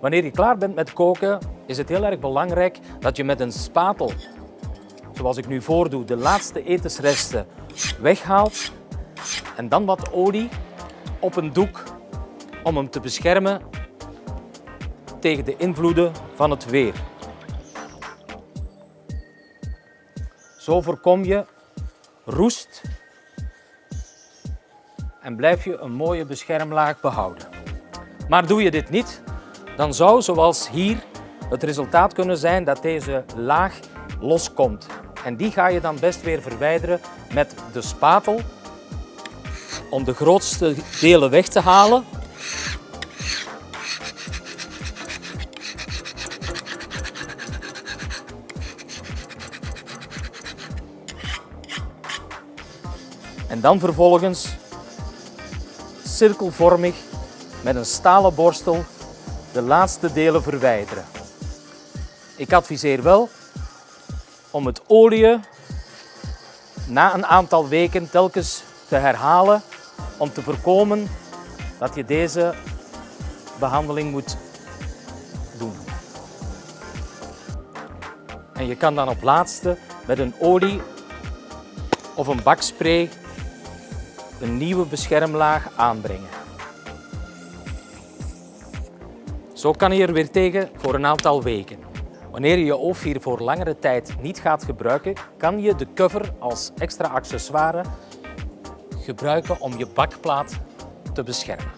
Wanneer je klaar bent met koken, is het heel erg belangrijk dat je met een spatel, zoals ik nu voordoe, de laatste etensresten weghaalt en dan wat olie op een doek om hem te beschermen tegen de invloeden van het weer. Zo voorkom je roest en blijf je een mooie beschermlaag behouden. Maar doe je dit niet, dan zou, zoals hier, het resultaat kunnen zijn dat deze laag loskomt. En die ga je dan best weer verwijderen met de spatel om de grootste delen weg te halen. En dan vervolgens cirkelvormig met een stalen borstel de laatste delen verwijderen. Ik adviseer wel om het olie na een aantal weken telkens te herhalen om te voorkomen dat je deze behandeling moet doen. En je kan dan op laatste met een olie of een bakspray een nieuwe beschermlaag aanbrengen. Zo kan je er weer tegen voor een aantal weken. Wanneer je je oofvier voor langere tijd niet gaat gebruiken, kan je de cover als extra accessoire gebruiken om je bakplaat te beschermen.